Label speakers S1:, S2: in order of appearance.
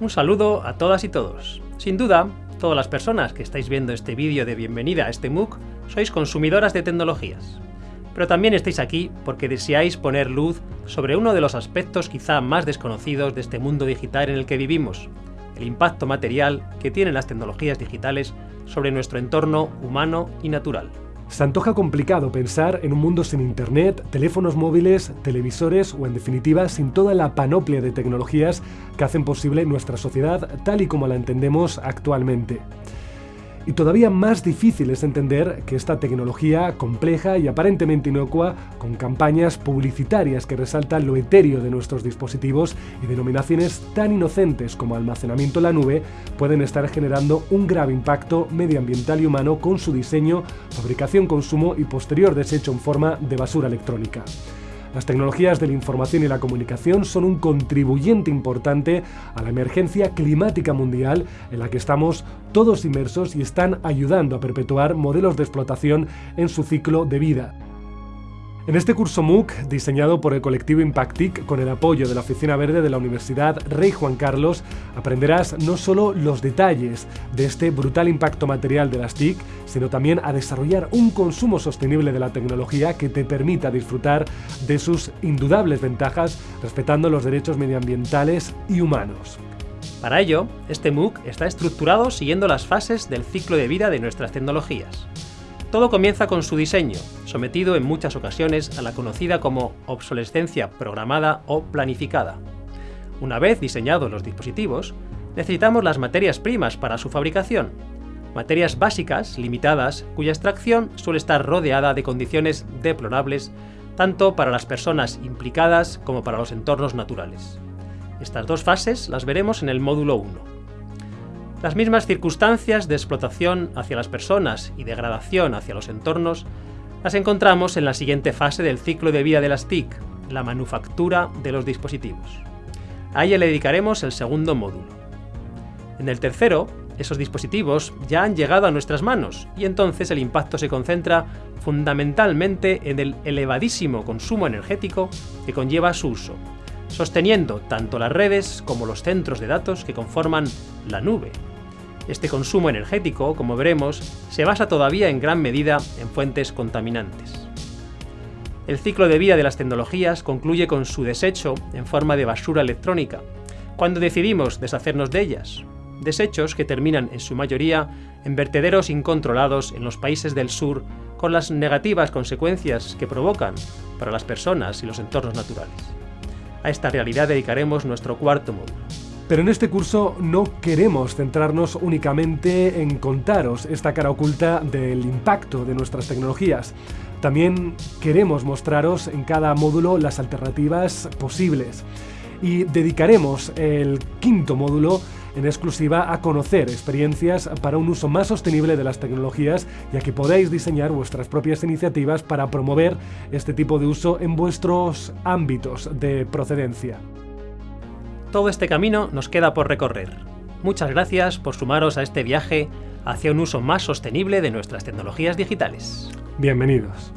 S1: Un saludo a todas y todos. Sin duda, todas las personas que estáis viendo este vídeo de bienvenida a este MOOC sois consumidoras de tecnologías. Pero también estáis aquí porque deseáis poner luz sobre uno de los aspectos quizá más desconocidos de este mundo digital en el que vivimos, el impacto material que tienen las tecnologías digitales sobre nuestro entorno humano y natural.
S2: Se antoja complicado pensar en un mundo sin internet, teléfonos móviles, televisores o en definitiva sin toda la panoplia de tecnologías que hacen posible nuestra sociedad tal y como la entendemos actualmente. Y todavía más difícil es entender que esta tecnología compleja y aparentemente inocua, con campañas publicitarias que resaltan lo etéreo de nuestros dispositivos y denominaciones tan inocentes como almacenamiento en la nube, pueden estar generando un grave impacto medioambiental y humano con su diseño, fabricación, consumo y posterior desecho en forma de basura electrónica. Las tecnologías de la información y la comunicación son un contribuyente importante a la emergencia climática mundial en la que estamos todos inmersos y están ayudando a perpetuar modelos de explotación en su ciclo de vida. En este curso MOOC, diseñado por el colectivo Impactic con el apoyo de la Oficina Verde de la Universidad Rey Juan Carlos, aprenderás no solo los detalles de este brutal impacto material de las TIC, sino también a desarrollar un consumo sostenible de la tecnología que te permita disfrutar de sus indudables ventajas respetando los derechos medioambientales y humanos.
S1: Para ello, este MOOC está estructurado siguiendo las fases del ciclo de vida de nuestras tecnologías. Todo comienza con su diseño, sometido en muchas ocasiones a la conocida como obsolescencia programada o planificada. Una vez diseñados los dispositivos, necesitamos las materias primas para su fabricación, materias básicas, limitadas, cuya extracción suele estar rodeada de condiciones deplorables tanto para las personas implicadas como para los entornos naturales. Estas dos fases las veremos en el módulo 1. Las mismas circunstancias de explotación hacia las personas y degradación hacia los entornos las encontramos en la siguiente fase del ciclo de vida de las TIC, la manufactura de los dispositivos. A ella le dedicaremos el segundo módulo. En el tercero, esos dispositivos ya han llegado a nuestras manos y entonces el impacto se concentra fundamentalmente en el elevadísimo consumo energético que conlleva su uso, sosteniendo tanto las redes como los centros de datos que conforman la nube. Este consumo energético, como veremos, se basa todavía en gran medida en fuentes contaminantes. El ciclo de vida de las tecnologías concluye con su desecho en forma de basura electrónica, cuando decidimos deshacernos de ellas, desechos que terminan en su mayoría en vertederos incontrolados en los países del sur con las negativas consecuencias que provocan para las personas y los entornos naturales. A esta realidad dedicaremos nuestro cuarto módulo.
S2: Pero en este curso no queremos centrarnos únicamente en contaros esta cara oculta del impacto de nuestras tecnologías. También queremos mostraros en cada módulo las alternativas posibles. Y dedicaremos el quinto módulo en exclusiva a conocer experiencias para un uso más sostenible de las tecnologías y a que podáis diseñar vuestras propias iniciativas para promover este tipo de uso en vuestros ámbitos de procedencia.
S1: Todo este camino nos queda por recorrer. Muchas gracias por sumaros a este viaje hacia un uso más sostenible de nuestras tecnologías digitales.
S2: Bienvenidos.